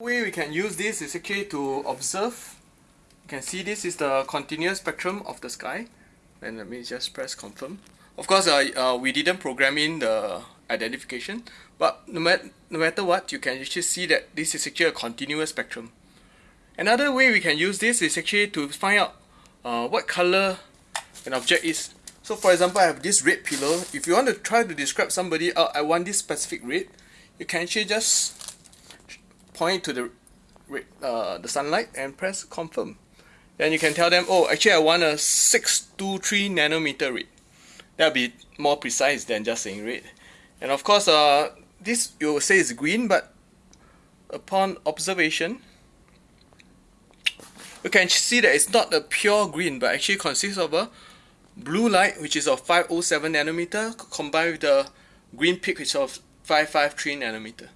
way we can use this is actually to observe. You can see this is the continuous spectrum of the sky. And let me just press confirm. Of course uh, uh, we didn't program in the identification but no, mat no matter what you can actually see that this is actually a continuous spectrum. Another way we can use this is actually to find out uh, what color an object is. So for example I have this red pillar if you want to try to describe somebody oh, I want this specific red you can actually just point to the uh, the sunlight and press confirm. Then you can tell them oh actually I want a 623 nanometer red that'll be more precise than just saying red. And of course uh, this you will say is green but upon observation you can see that it's not a pure green but actually consists of a blue light which is of 507 nanometer combined with the green peak which is of 553 nanometer